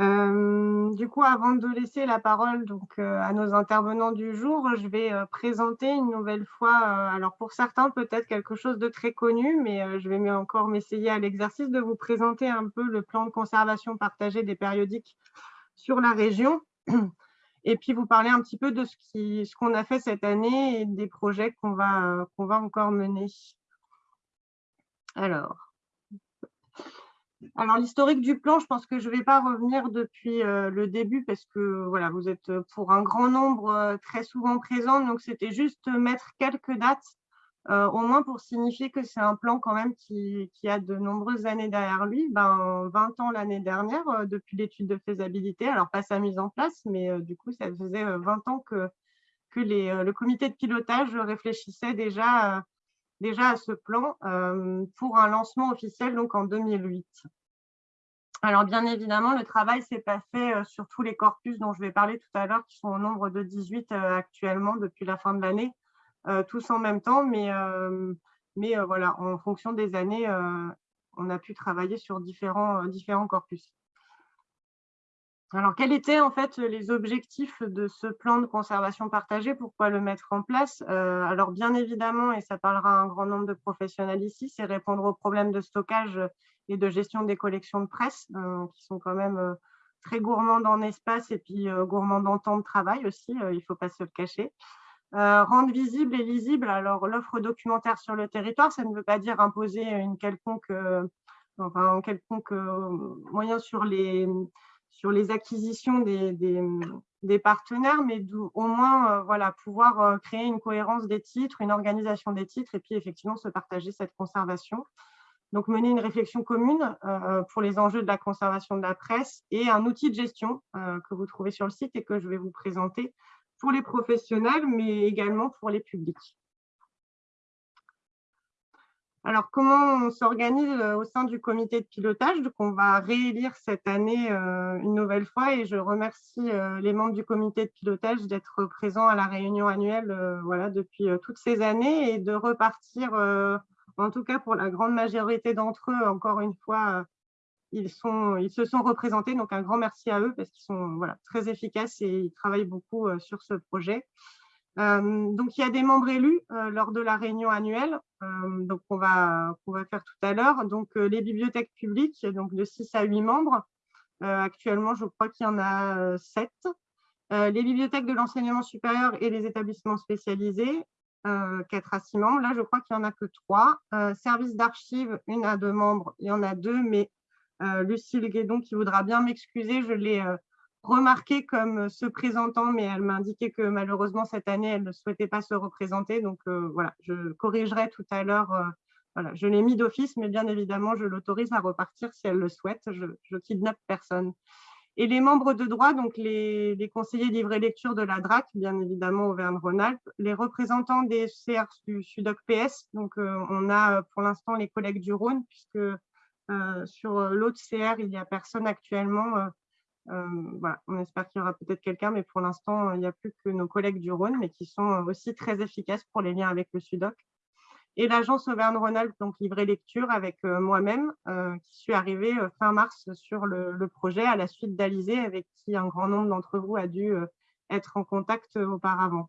Euh, du coup, avant de laisser la parole donc, euh, à nos intervenants du jour, je vais euh, présenter une nouvelle fois, alors pour certains peut-être quelque chose de très connu, mais je vais encore m'essayer à l'exercice de vous présenter un peu le plan de conservation partagé des périodiques sur la région et puis vous parler un petit peu de ce qu'on a fait cette année et des projets qu'on va, qu'on va encore mener. Alors, alors, l'historique du plan, je pense que je ne vais pas revenir depuis euh, le début parce que voilà, vous êtes euh, pour un grand nombre euh, très souvent présents. Donc, c'était juste mettre quelques dates, au moins pour signifier que c'est un plan quand même qui, a de nombreuses années derrière lui. Ben, 20 ans l'année dernière depuis l'étude de faisabilité. Alors, pas sa mise en place, mais du coup, ça faisait 20 ans que, le comité de pilotage réfléchissait déjà déjà à ce plan euh, pour un lancement officiel donc en 2008. Alors bien évidemment, le travail s'est pas fait euh, sur tous les corpus dont je vais parler tout à l'heure, qui sont au nombre de 18 euh, actuellement depuis la fin de l'année, tous en même temps, mais, voilà, en fonction des années, on a pu travailler sur différents corpus. Alors, quels étaient en fait les objectifs de ce plan de conservation partagée? Pourquoi le mettre en place? Euh, Alors, bien évidemment, et ça parlera à un grand nombre de professionnels ici, c'est répondre aux problèmes de stockage et de gestion des collections de presse, euh, qui sont quand même euh, très gourmandes en espace et puis gourmandes en temps de travail aussi, il ne faut pas se le cacher. rendre visible et lisible alors l'offre documentaire sur le territoire, ça ne veut pas dire imposer une un quelconque moyen sur les sur les acquisitions des, partenaires, mais au moins euh, voilà, pouvoir euh, créer une cohérence des titres, une organisation des titres et puis effectivement se partager cette conservation. Donc mener une réflexion commune euh, pour les enjeux de la conservation de la presse et un outil de gestion que vous trouvez sur le site et que je vais vous présenter pour les professionnels, mais également pour les publics. Alors, comment on s'organise euh, au sein du comité de pilotage? Donc, on va réélire cette année euh, une nouvelle fois et je remercie euh, les membres du comité de pilotage d'être présents à la réunion annuelle voilà, depuis toutes ces années et de repartir, en tout cas pour la grande majorité d'entre eux, encore une fois, ils, se sont représentés. Donc, un grand merci à eux parce qu'ils sont très efficaces et ils travaillent beaucoup sur ce projet. Euh, donc, il y a des membres élus euh, lors de la réunion annuelle, euh, donc on va, faire tout à l'heure. Donc, les bibliothèques publiques, donc de 6 à 8 membres. actuellement, je crois qu'il y en a 7. les bibliothèques de l'enseignement supérieur et les établissements spécialisés, 4 à 6 membres. Là, je crois qu'il n'y en a que 3. service d'archives, une à deux membres, il y en a deux, mais Lucille Guédon, qui voudra bien m'excuser, je l'ai remarqué comme euh, se présentant, mais elle m'a indiqué que malheureusement cette année, elle ne souhaitait pas se représenter. Donc euh, voilà, je corrigerai tout à l'heure. Euh, voilà, je l'ai mis d'office, mais bien évidemment, je l'autorise à repartir si elle le souhaite. Je, je kidnappe personne. Et les membres de droit, donc les, conseillers livrés lecture de la DRAC, bien évidemment Auvergne-Rhône-Alpes, les représentants des CR du SUDOC-PS, donc on a pour l'instant les collègues du Rhône, puisque sur l'autre CR, il n'y a personne actuellement voilà, on espère qu'il y aura peut-être quelqu'un, mais pour l'instant, il n'y a plus que nos collègues du Rhône, mais qui sont aussi très efficaces pour les liens avec le SUDOC. Et l'agence Auvergne-Rhône-Alpes, donc livrée lecture avec euh, moi-même, euh, qui suis arrivée fin mars sur le, projet à la suite d'Alizé, avec qui un grand nombre d'entre vous a dû être en contact auparavant.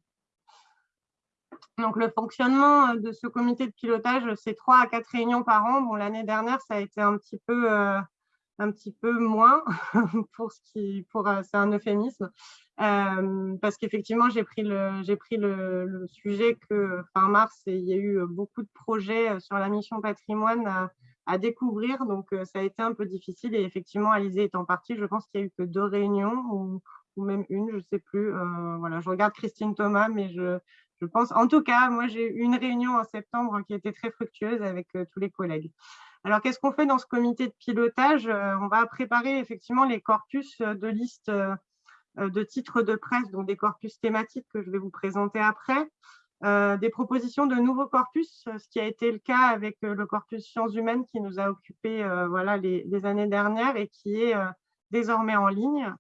Donc, le fonctionnement de ce comité de pilotage, c'est trois à quatre réunions par an. Bon, L'année dernière, ça a été un petit peu un petit peu moins, pour ce qui, pour, euh, c'est un euphémisme, euh, parce qu'effectivement, j'ai pris, le, j'ai pris le, sujet que fin mars, il y a eu beaucoup de projets euh, sur la mission patrimoine à, découvrir, donc ça a été un peu difficile. Et effectivement, Alizé étant partie, je pense qu'il n'y a eu que deux réunions, ou, même une, je sais plus. voilà, je regarde Christine Thomas, mais je, je pense, en tout cas, moi, j'ai eu une réunion en septembre qui était très fructueuse avec tous les collègues. Alors, qu'est-ce qu'on fait dans ce comité de pilotage? Euh, On va préparer effectivement les corpus de listes euh, de titres de presse, donc des corpus thématiques que je vais vous présenter après. Euh, des propositions de nouveaux corpus, ce qui a été le cas avec le corpus sciences humaines qui nous a occupé voilà, les, années dernières et qui est désormais en ligne.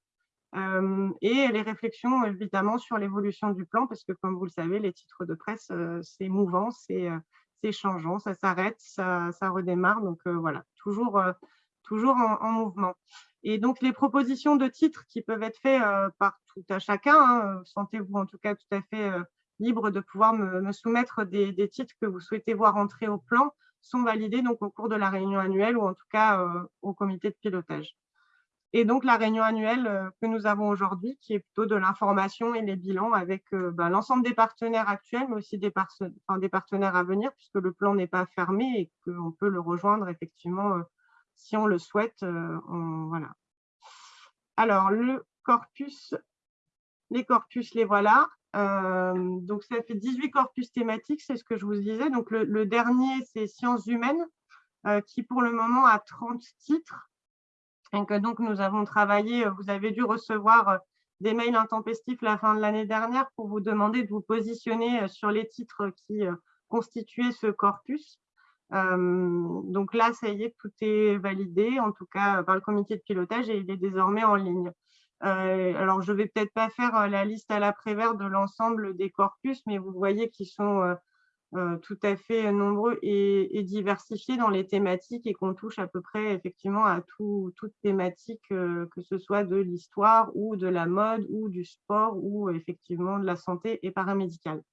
et les réflexions évidemment sur l'évolution du plan, parce que comme vous le savez, les titres de presse, c'est mouvant, c'est c'est changeant, ça s'arrête, ça, redémarre. Donc euh, voilà, toujours, euh, toujours en, mouvement. Et donc, les propositions de titres qui peuvent être faites par tout à chacun, hein, sentez-vous en tout cas tout à fait libre de pouvoir me, soumettre des, des, titres que vous souhaitez voir entrer au plan, sont validés donc, au cours de la réunion annuelle ou en tout cas au comité de pilotage. Et donc, la réunion annuelle euh, que nous avons aujourd'hui, qui est plutôt de l'information et les bilans avec euh, ben, l'ensemble des partenaires actuels, mais aussi des, partenaires à venir, puisque le plan n'est pas fermé et qu'on peut le rejoindre effectivement euh, si on le souhaite. voilà. Alors, le corpus, les corpus, les voilà. donc, ça fait 18 corpus thématiques, c'est ce que je vous disais. Donc, le dernier, c'est sciences humaines, qui pour le moment a 30 titres et que donc nous avons travaillé, euh, vous avez dû recevoir euh, des mails intempestifs la fin de l'année dernière pour vous demander de vous positionner euh, sur les titres qui constituaient ce corpus. donc là, ça y est, tout est validé, en tout cas par le comité de pilotage, et il est désormais en ligne. alors, je ne vais peut-être pas faire la liste à l'après-vert de l'ensemble des corpus, mais vous voyez qu'ils sont tout à fait nombreux et, diversifiés dans les thématiques et qu'on touche à peu près effectivement à tout, toute thématique, euh, que ce soit de l'histoire ou de la mode ou du sport ou effectivement de la santé et paramédicale.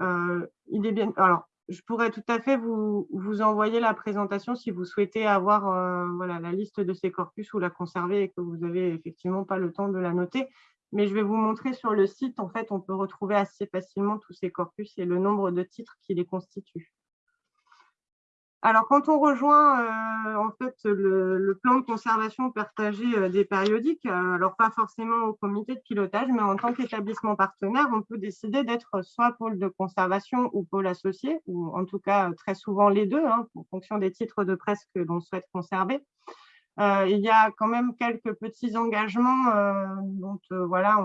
Euh, il est bien, alors, je pourrais tout à fait vous, vous envoyer la présentation si vous souhaitez avoir voilà, la liste de ces corpus ou la conserver et que vous n'avez effectivement pas le temps de la noter mais je vais vous montrer sur le site, en fait, on peut retrouver assez facilement tous ces corpus et le nombre de titres qui les constituent. Alors, quand on rejoint euh, en fait, le, plan de conservation partagé euh, des périodiques, euh, alors pas forcément au comité de pilotage, mais en tant qu'établissement partenaire, on peut décider d'être soit pôle de conservation ou pôle associé, ou en tout cas très souvent les deux, hein, en fonction des titres de presse que l'on souhaite conserver. Euh, il y a quand même quelques petits engagements euh, dont euh, voilà,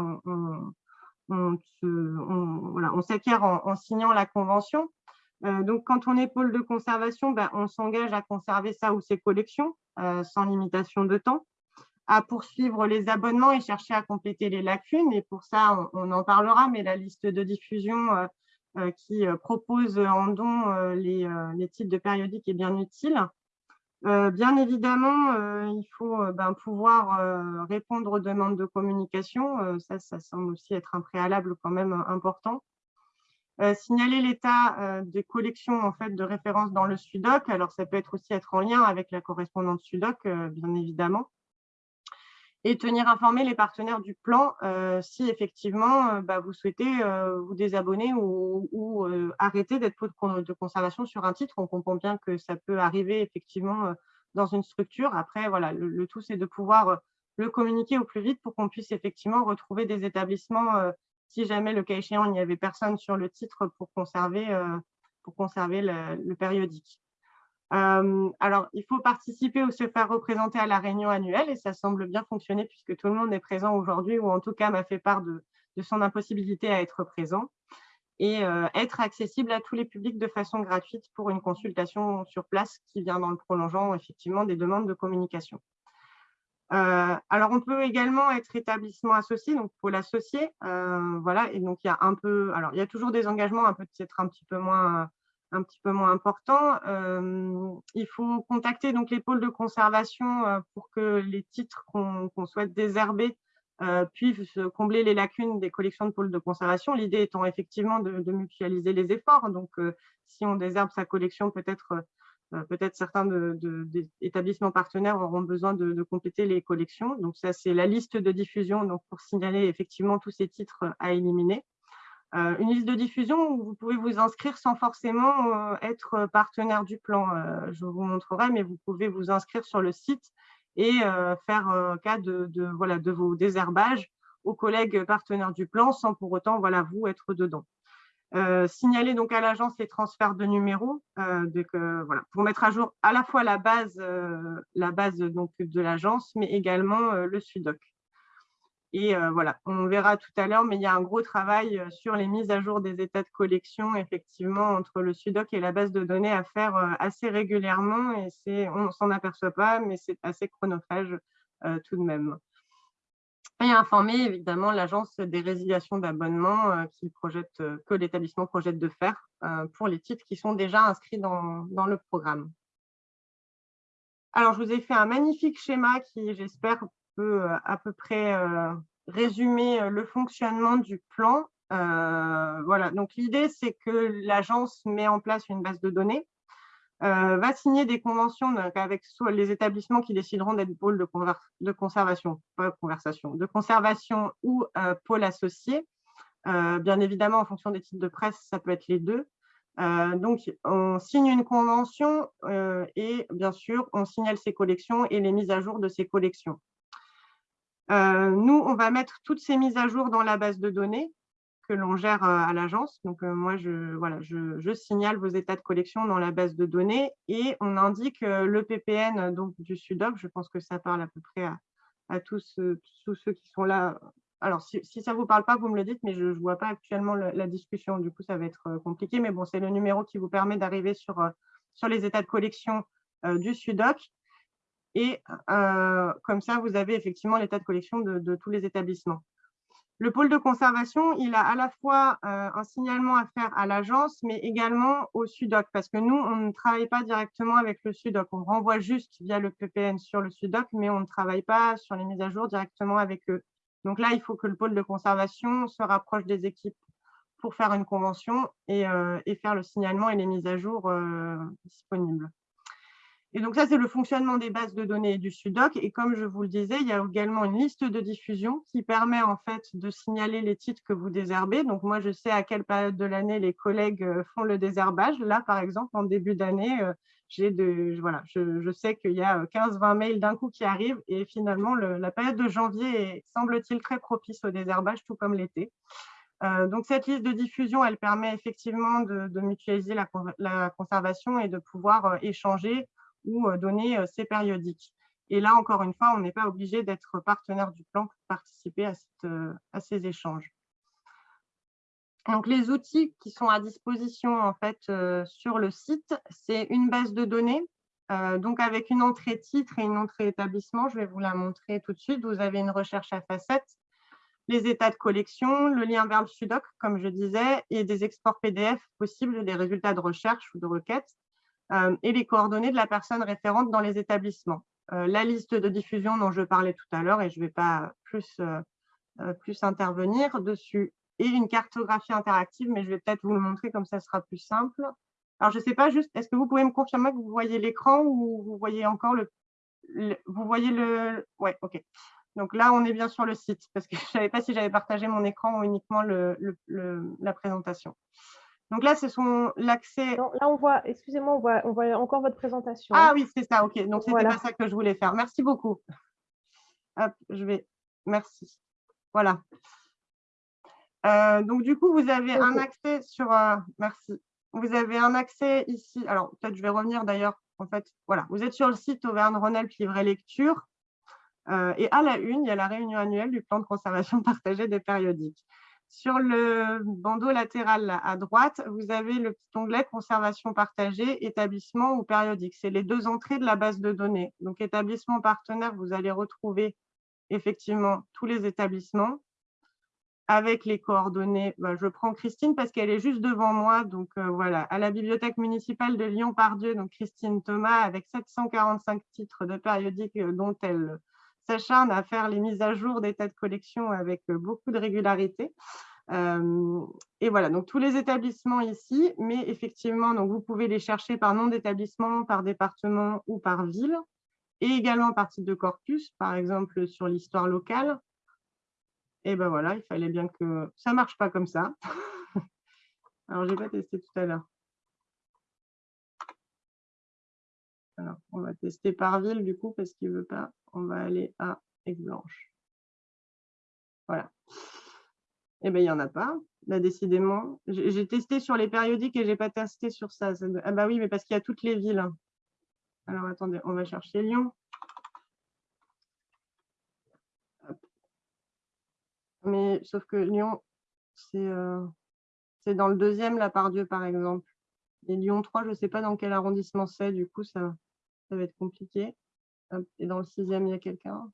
on, s'acquiert en, signant la convention. donc, quand on est pôle de conservation, ben, on s'engage à conserver ça ou ses collections sans limitation de temps, à poursuivre les abonnements et chercher à compléter les lacunes. Et pour ça, on, en parlera, mais la liste de diffusion qui propose en don les, les titres de périodiques est bien utile. Euh, bien évidemment, euh, il faut euh, ben, pouvoir répondre aux demandes de communication. ça, ça semble aussi être un préalable quand même important. signaler l'état des collections en fait, de référence dans le SUDOC. Alors, ça peut être aussi être en lien avec la correspondante SUDOC, bien évidemment et tenir informés les partenaires du plan euh, si effectivement euh, bah, vous souhaitez euh, vous désabonner ou, arrêter d'être de conservation sur un titre. On comprend bien que ça peut arriver effectivement dans une structure. Après, voilà, le, tout, c'est de pouvoir le communiquer au plus vite pour qu'on puisse effectivement retrouver des établissements si jamais, le cas échéant, il n'y avait personne sur le titre pour conserver, pour conserver le périodique. Alors, il faut participer ou se faire représenter à la réunion annuelle et ça semble bien fonctionner puisque tout le monde est présent aujourd'hui ou en tout cas m'a fait part de, son impossibilité à être présent et être accessible à tous les publics de façon gratuite pour une consultation sur place qui vient dans le prolongeant effectivement des demandes de communication. Alors, on peut également être établissement associé, donc pour l'associer, voilà, et donc il y a un peu, alors il y a toujours des engagements, un peut-être un petit peu moins un petit peu moins important. Euh, il faut contacter donc les pôles de conservation euh, pour que les titres qu'on souhaite désherber euh, puissent combler les lacunes des collections de pôles de conservation. L'idée étant effectivement de, mutualiser les efforts. Donc, si on désherbe sa collection, peut-être certains de, des établissements partenaires auront besoin de, compléter les collections. Donc, ça, c'est la liste de diffusion donc pour signaler effectivement tous ces titres à éliminer. Euh, une liste de diffusion où vous pouvez vous inscrire sans forcément euh, être partenaire du plan. Euh, je vous montrerai, mais vous pouvez vous inscrire sur le site et faire cas de, vos désherbages aux collègues partenaires du plan sans pour autant vous être dedans. signaler donc à l'agence les transferts de numéros pour mettre à jour à la fois la base, de l'agence, mais également le SUDOC. Et euh, voilà, on verra tout à l'heure, mais il y a un gros travail euh, sur les mises à jour des états de collection, effectivement, entre le SUDOC et la base de données à faire euh, assez régulièrement. Et on ne s'en aperçoit pas, mais c'est assez chronophage tout de même. Et informer évidemment l'agence des résiliations d'abonnement que l'établissement projette de faire pour les titres qui sont déjà inscrits dans le programme. Alors, je vous ai fait un magnifique schéma qui, j'espère, peut à peu près résumer le fonctionnement du plan. voilà, donc l'idée, c'est que l'agence met en place une base de données euh, va signer des conventions avec les établissements qui décideront d'être pôle de, conservation, pas conversation, de conservation ou euh, pôle associé. Euh, bien évidemment, en fonction des titres de presse, ça peut être les deux. donc, on signe une convention et bien sûr, on signale ses collections et les mises à jour de ces collections. Nous, on va mettre toutes ces mises à jour dans la base de données que l'on gère à l'agence. Donc, moi, je, voilà, je, signale vos états de collection dans la base de données et on indique le PPN donc, du SUDOC. Je pense que ça parle à peu près à, tous, tous, ceux qui sont là. Alors, si, ça ne vous parle pas, vous me le dites, mais je ne vois pas actuellement la discussion. Du coup, ça va être compliqué. Mais bon, c'est le numéro qui vous permet d'arriver sur, sur les états de collection du SUDOC. Et comme ça, vous avez effectivement l'état de collection de tous les établissements. Le pôle de conservation, il a à la fois euh, un signalement à faire à l'agence, mais également au SUDOC, parce que nous, on ne travaille pas directement avec le SUDOC. On renvoie juste via le PPN sur le SUDOC, mais on ne travaille pas sur les mises à jour directement avec eux. Donc là, il faut que le pôle de conservation se rapproche des équipes pour faire une convention et, euh, faire le signalement et les mises à jour euh, disponibles. Et donc ça, c'est le fonctionnement des bases de données du SUDOC. Et comme je vous le disais, il y a également une liste de diffusion qui permet en fait de signaler les titres que vous désherbez. Donc moi, je sais à quelle période de l'année les collègues euh, font le désherbage. Là, par exemple, en début d'année, euh, voilà, je, sais qu'il y a 15-20 euh, mails d'un coup qui arrivent. Et finalement, la période de janvier semble-t-il très propice au désherbage, tout comme l'été. donc, cette liste de diffusion, elle permet effectivement de, mutualiser la, conservation et de pouvoir échanger ou euh, donner euh, ces périodiques. Et là, encore une fois, on n'est pas obligé d'être partenaire du plan pour participer à, euh, à, ces échanges. Donc, les outils qui sont à disposition en fait sur le site, c'est une base de données. donc, avec une entrée titre et une entrée établissement, je vais vous la montrer tout de suite. Vous avez une recherche à facettes, les états de collection, le lien vers le SUDOC, comme je disais, et des exports PDF possibles des résultats de recherche ou de requête. Euh, et les coordonnées de la personne référente dans les établissements. Euh, la liste de diffusion dont je parlais tout à l'heure, et je ne vais pas plus, euh, plus intervenir dessus, et une cartographie interactive, mais je vais peut-être vous le montrer comme ça sera plus simple. Alors, je ne sais pas juste, est-ce que vous pouvez me confirmer que vous voyez l'écran ou vous voyez encore le, Vous voyez le... Oui, OK. Donc là, on est bien sur le site, parce que je ne savais pas si j'avais partagé mon écran ou uniquement la présentation. Donc là, ce sont l'accès. Là, on voit, excusez-moi, on voit, on voit encore votre présentation. Ah oui, c'est ça, ok. Donc, c'était pas ça que je voulais faire. Merci beaucoup. Hop, je vais. Merci. Voilà. Euh, donc, du coup, vous avez un accès sur. Euh, merci. Vous avez un accès ici. Alors, peut-être je vais revenir d'ailleurs. En fait, voilà. Vous êtes sur le site Auvergne-Rhône-Alpes Livret Lecture. Euh, et à la une, il y a la réunion annuelle du plan de conservation partagé des périodiques. Sur le bandeau latéral à droite, vous avez le petit onglet conservation partagée, établissement ou périodique. C'est les deux entrées de la base de données. Donc, établissement partenaire, vous allez retrouver effectivement tous les établissements avec les coordonnées. Bah, je prends Christine parce qu'elle est juste devant moi. Donc, euh, voilà, à la bibliothèque municipale de Lyon-Pardieu, donc Christine Thomas, avec 745 titres de périodiques euh, dont elle s'acharne à faire les mises à jour d'état de collection avec euh, beaucoup de régularité. Euh, et voilà, donc tous les établissements ici, mais effectivement, vous pouvez les chercher par nom d'établissement, par département ou par ville, et également par type de corpus, par exemple sur l'histoire locale. Et ben voilà, il fallait bien que ça marche pas comme ça. Alors, je n'ai pas testé tout à l'heure. Alors, on va tester par ville du coup parce qu'il ne veut pas. On va aller à Aix-Blanche. Voilà. Eh bien, il n'y en a pas. Là, décidément. J'ai testé sur les périodiques et je n'ai pas testé sur ça. Ah bah oui, mais parce qu'il y a toutes les villes. Alors, attendez, on va chercher Lyon. Mais sauf que Lyon, euh, c'est dans le deuxième, la par Dieu, par exemple. Et Lyon 3, je ne sais pas dans quel arrondissement c'est, du coup, ça, ça va être compliqué. Et dans le sixième, il y a quelqu'un?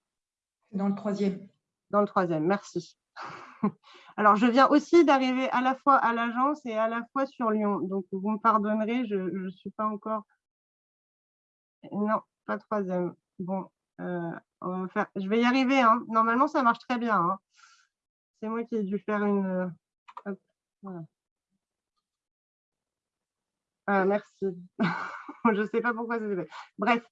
Dans le troisième. Dans le troisième, merci. Alors, je viens aussi d'arriver à la fois à l'agence et à la fois sur Lyon. Donc, vous me pardonnerez, je ne suis pas encore… Non, pas troisième. Bon, euh, on va faire... je vais y arriver. Hein. Normalement, ça marche très bien. Hein. C'est moi qui ai dû faire une... voilà. Ah, merci. je ne sais pas pourquoi ça s'est fait. Bref,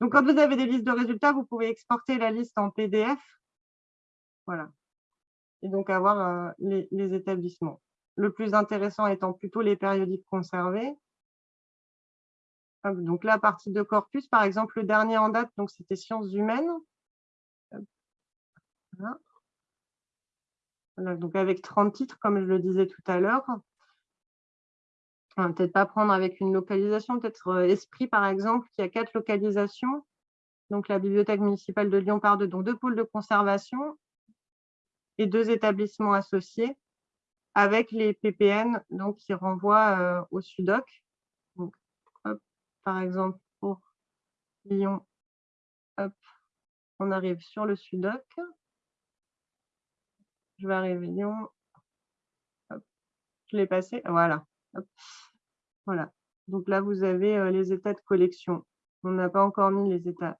donc quand vous avez des listes de résultats, vous pouvez exporter la liste en PDF. Voilà. Et donc avoir euh, les, établissements. Le plus intéressant étant plutôt les périodiques conservés. Donc là, à partir de corpus, par exemple, le dernier en date, donc c'était sciences humaines. Voilà. donc avec 30 titres, comme je le disais tout à l'heure. Peut-être pas prendre avec une localisation, peut-être euh, Esprit, par exemple, qui a quatre localisations. Donc la bibliothèque municipale de Lyon par deux, donc deux pôles de conservation et deux établissements associés avec les PPN donc, qui renvoient euh, au SUDOC par exemple, pour Lyon, on arrive sur le Sudoc. Je vais arriver Lyon. Je l'ai passé. Voilà. Voilà. Donc là, vous avez euh, les états de collection. On n'a pas encore mis les états.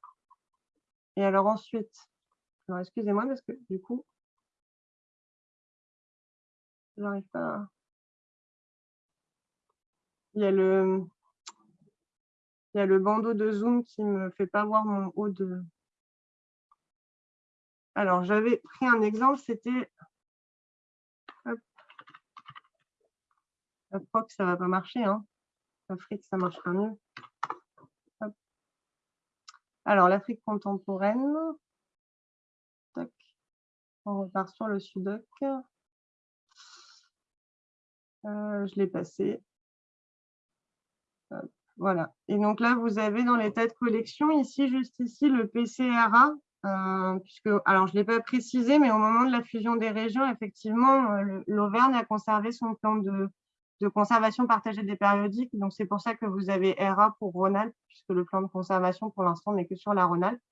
Et alors ensuite, excusez-moi parce que du coup, je n'arrive pas. Il y a le, il y a le bandeau de zoom qui ne me fait pas voir mon haut de... Alors, j'avais pris un exemple, c'était... Je crois que ça ne va pas marcher. Hein. L'Afrique, ça marchera mieux. Alors, l'Afrique contemporaine. On repart sur le Sudoc. Euh, je l'ai passé. Voilà. Et donc là, vous avez dans l'état de collection, ici, juste ici, le PCRA. Euh, puisque, alors, je ne l'ai pas précisé, mais au moment de la fusion des régions, effectivement, euh, l'Auvergne a conservé son plan de, conservation partagée des périodiques. Donc, c'est pour ça que vous avez RA pour Rhône-Alpes, puisque le plan de conservation, pour l'instant, n'est que sur la Rhône-Alpes.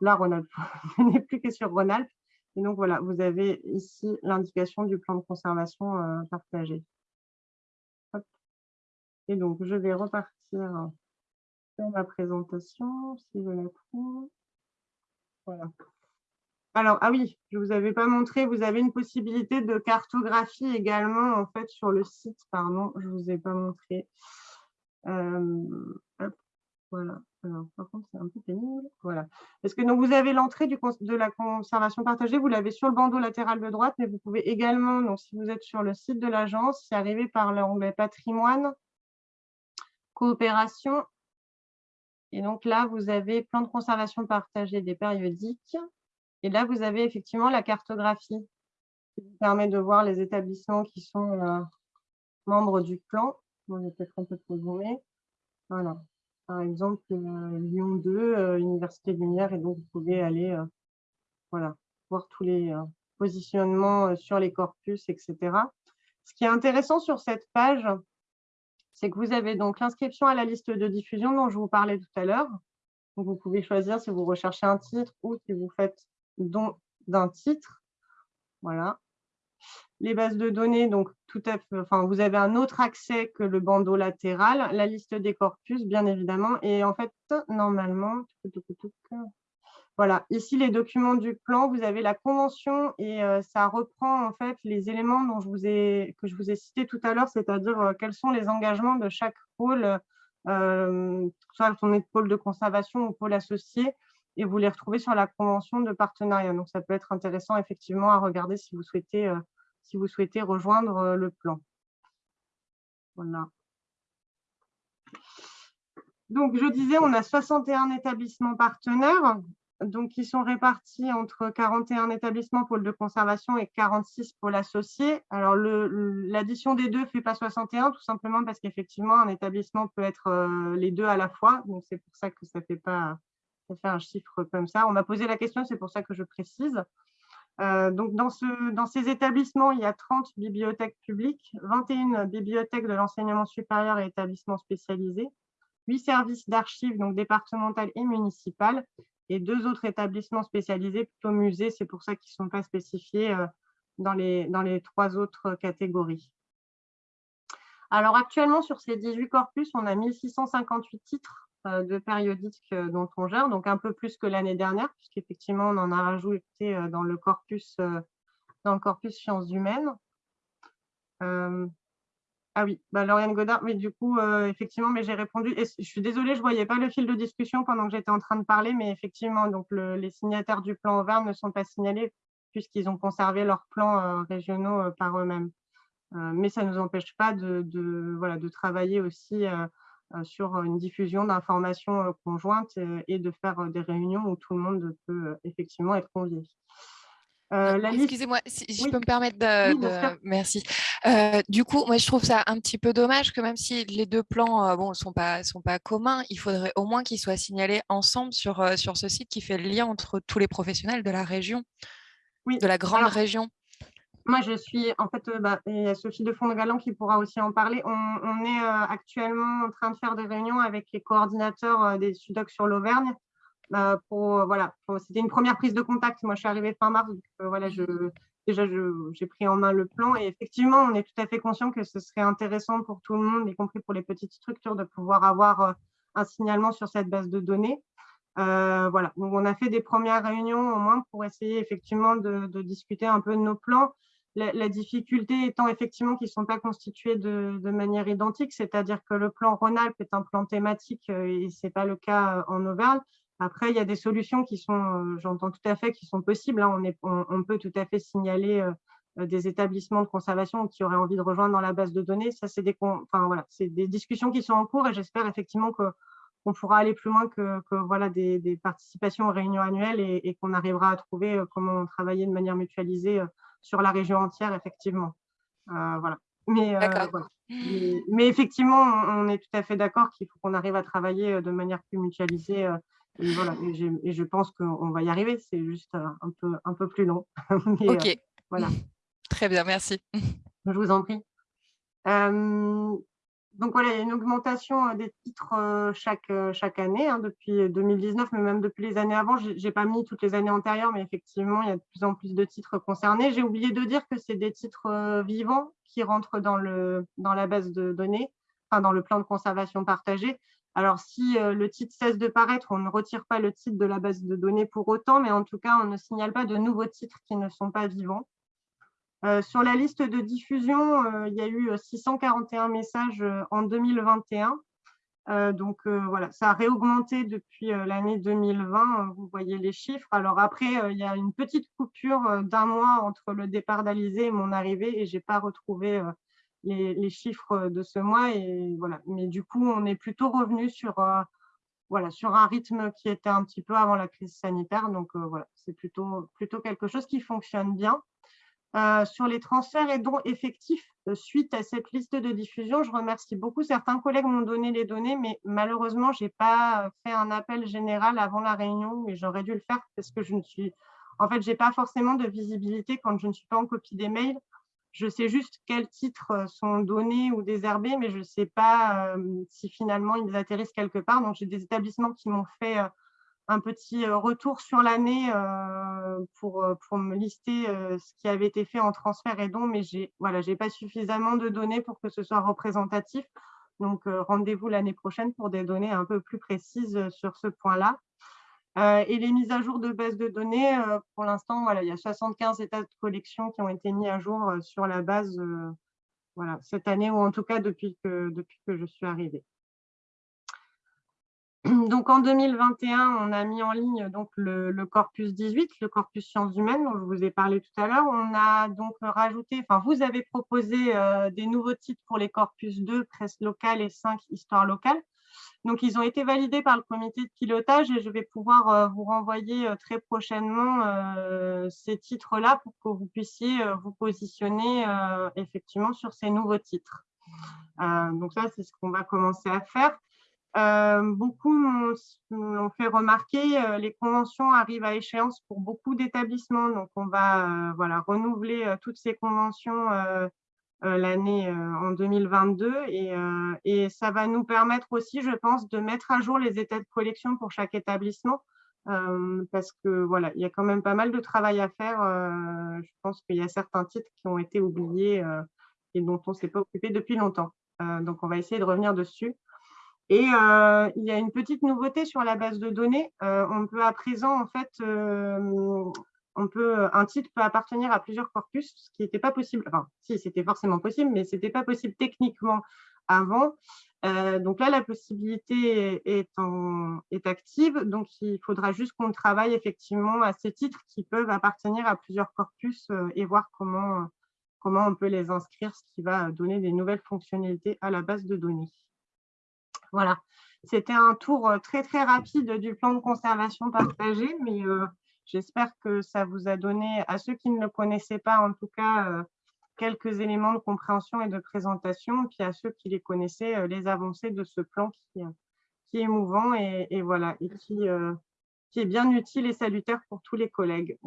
La Rhône-Alpes n'est plus que sur Rhône-Alpes. Et donc, voilà, vous avez ici l'indication du plan de conservation euh, partagé. Et donc, je vais repartir sur ma présentation, si je la trouve. Voilà. Alors, ah oui, je ne vous avais pas montré, vous avez une possibilité de cartographie également, en fait, sur le site, pardon, je ne vous ai pas montré. Euh, voilà. Alors, par contre, c'est un peu pénible. Voilà. Parce que donc, vous avez l'entrée de la conservation partagée, vous l'avez sur le bandeau latéral de droite, mais vous pouvez également, si vous êtes sur le site de l'agence, y arriver par l'onglet patrimoine, coopération. Et donc là, vous avez plan de conservation partagé des périodiques. Et là, vous avez effectivement la cartographie qui vous permet de voir les établissements qui sont euh, membres du plan. je vais peut-être un peu trop zoomer. Voilà. Par exemple, euh, Lyon 2, euh, Université Lumière, et donc vous pouvez aller voilà, voir tous les positionnements sur les corpus, etc. Ce qui est intéressant sur cette page, c'est que vous avez donc l'inscription à la liste de diffusion dont je vous parlais tout à l'heure. Vous pouvez choisir si vous recherchez un titre ou si vous faites don d'un titre. Voilà. Les bases de données, donc tout à fait, vous avez un autre accès que le bandeau latéral, la liste des corpus, bien évidemment. Et en fait, normalement, voilà, ici les documents du plan, vous avez la convention et euh, ça reprend en fait les éléments dont je vous ai, que je vous ai cités tout à l'heure, c'est-à-dire euh, quels sont les engagements de chaque pôle, euh, soit on est de pôle de conservation ou pôle associé, et vous les retrouvez sur la convention de partenariat. Donc ça peut être intéressant effectivement à regarder si vous souhaitez, si vous souhaitez rejoindre le plan. Voilà. Donc, je disais, on a 61 établissements partenaires donc, qui sont répartis entre 41 établissements pôles de conservation et 46 pôles associés. Alors, l'addition des deux ne fait pas 61, tout simplement parce qu'effectivement, un établissement peut être euh, les deux à la fois. Donc, c'est pour ça que ça fait pas ça fait un chiffre comme ça. On m'a posé la question, c'est pour ça que je précise. Euh, dans ces établissements, il y a 30 bibliothèques publiques, 21 bibliothèques de l'enseignement supérieur et établissements spécialisés, 8 services d'archives, donc départementales et municipales, et deux autres établissements spécialisés, plutôt musées, c'est pour ça qu'ils ne sont pas spécifiés euh, dans les, dans les trois autres catégories. Alors actuellement, sur ces 18 corpus, on a 1658 titres de périodiques dont on gère, donc un peu plus que l'année dernière, puisqu'effectivement, on en a rajouté dans le corpus, dans le corpus sciences humaines. Ah oui, bah, Lauriane Godard, mais du coup, effectivement, mais j'ai répondu. Et je suis désolée, je ne voyais pas le fil de discussion pendant que j'étais en train de parler, mais effectivement, donc les signataires du plan Auvergne ne sont pas signalés puisqu'ils ont conservé leurs plans régionaux par eux-mêmes. mais ça ne nous empêche pas de, voilà, de travailler aussi sur une diffusion d'informations conjointes et de faire des réunions où tout le monde peut effectivement être convié. Euh, excusez-moi, si je peux me permettre de... Merci. Euh, du coup, moi, je trouve ça un petit peu dommage que même si les deux plans ne bon, sont, pas, sont pas communs, il faudrait au moins qu'ils soient signalés ensemble sur, sur ce site qui fait le lien entre tous les professionnels de la région, oui. de la grande région. Moi, je suis, en fait, bah, il y a Sophie de Fond-de-Galant qui pourra aussi en parler. On, est actuellement en train de faire des réunions avec les coordinateurs des SUDOC sur l'Auvergne euh, voilà, c'était une première prise de contact. Moi, je suis arrivée fin mars, euh, voilà, déjà, j'ai pris en main le plan. Et effectivement, on est tout à fait conscient que ce serait intéressant pour tout le monde, y compris pour les petites structures, de pouvoir avoir euh, un signalement sur cette base de données. voilà, donc on a fait des premières réunions au moins pour essayer effectivement de, discuter un peu de nos plans. La, difficulté étant effectivement qu'ils ne sont pas constitués de, manière identique, c'est-à-dire que le plan Rhône-Alpes est un plan thématique et ce n'est pas le cas en Auvergne. Après, il y a des solutions qui sont, euh, j'entends tout à fait, qui sont possibles. Hein. On, peut tout à fait signaler euh, euh, des établissements de conservation qui auraient envie de rejoindre dans la base de données. Ça, c'est des discussions qui sont en cours et j'espère effectivement qu'on pourra aller plus loin que, voilà, des, participations aux réunions annuelles et, qu'on arrivera à trouver comment travailler de manière mutualisée sur la région entière, effectivement. voilà. Mais, mais, effectivement, on est tout à fait d'accord qu'il faut qu'on arrive à travailler de manière plus mutualisée et, voilà, et, je pense qu'on va y arriver, c'est juste euh, un peu, un peu plus long. ok. Euh, voilà. Très bien, merci. Je vous en prie. Euh, donc voilà, il y a une augmentation des titres chaque, chaque année, hein, depuis 2019, mais même depuis les années avant. Je n'ai pas mis toutes les années antérieures, mais effectivement, il y a de plus en plus de titres concernés. J'ai oublié de dire que c'est des titres vivants qui rentrent dans, dans la base de données, enfin dans le plan de conservation partagé. Alors, si euh, le titre cesse de paraître, on ne retire pas le titre de la base de données pour autant, mais en tout cas, on ne signale pas de nouveaux titres qui ne sont pas vivants. Euh, sur la liste de diffusion, euh, il y a eu 641 messages en 2021. donc voilà, ça a réaugmenté depuis l'année 2020, vous voyez les chiffres. Alors après, il y a une petite coupure d'un mois entre le départ d'Alizé et mon arrivée et je n'ai pas retrouvé les, chiffres de ce mois. Mais du coup, on est plutôt revenu sur, euh, un rythme qui était un petit peu avant la crise sanitaire. Donc euh, voilà, c'est plutôt quelque chose qui fonctionne bien. Euh, sur les transferts et dons effectifs suite à cette liste de diffusion, je remercie beaucoup. Certains collègues m'ont donné les données, mais malheureusement, je n'ai pas fait un appel général avant la réunion, mais j'aurais dû le faire parce que je ne suis... En fait, n'ai pas forcément de visibilité quand je ne suis pas en copie des mails. Je sais juste quels titres euh, sont donnés ou désherbés, mais je ne sais pas euh, si finalement ils atterrissent quelque part. Donc, j'ai des établissements qui m'ont fait euh, un petit retour sur l'année pour, pour me lister ce qui avait été fait en transfert et dons, mais je n'ai voilà, pas suffisamment de données pour que ce soit représentatif. Donc, rendez-vous l'année prochaine pour des données un peu plus précises sur ce point-là. Euh, et les mises à jour de base de données, euh, pour l'instant, il y a 75 états de collection qui ont été mis à jour euh, sur la base cette année, ou en tout cas depuis que, depuis que je suis arrivée. Donc en 2021, on a mis en ligne donc, le, corpus 18, le corpus sciences humaines dont je vous ai parlé tout à l'heure. On a donc rajouté, enfin vous avez proposé des nouveaux titres pour les corpus 2, presse locale et 5, histoire locale. Donc, ils ont été validés par le comité de pilotage et je vais pouvoir euh, vous renvoyer euh, très prochainement euh, ces titres-là pour que vous puissiez vous positionner effectivement sur ces nouveaux titres. donc, ça, c'est ce qu'on va commencer à faire. Beaucoup m'ont fait remarquer, les conventions arrivent à échéance pour beaucoup d'établissements. Donc, on va voilà, renouveler toutes ces conventions euh, l'année euh, en 2022 euh, et, ça va nous permettre aussi, je pense, de mettre à jour les états de collection pour chaque établissement parce que voilà, il y a quand même pas mal de travail à faire. je pense qu'il y a certains titres qui ont été oubliés et dont on ne s'est pas occupé depuis longtemps. donc, on va essayer de revenir dessus. Et il y a une petite nouveauté sur la base de données. on peut à présent, en fait, on peut, un titre peut appartenir à plusieurs corpus, ce qui n'était pas possible. Enfin, si, c'était forcément possible, mais ce n'était pas possible techniquement avant. donc là, la possibilité est, active, donc il faudra juste qu'on travaille effectivement à ces titres qui peuvent appartenir à plusieurs corpus et voir comment on peut les inscrire, ce qui va donner des nouvelles fonctionnalités à la base de données. Voilà, c'était un tour euh, très très rapide du plan de conservation partagé, mais euh, j'espère que ça vous a donné, à ceux qui ne le connaissaient pas en tout cas, euh, quelques éléments de compréhension et de présentation, puis à ceux qui les connaissaient, les avancées de ce plan qui, est mouvant et, voilà, et qui est bien utile et salutaire pour tous les collègues.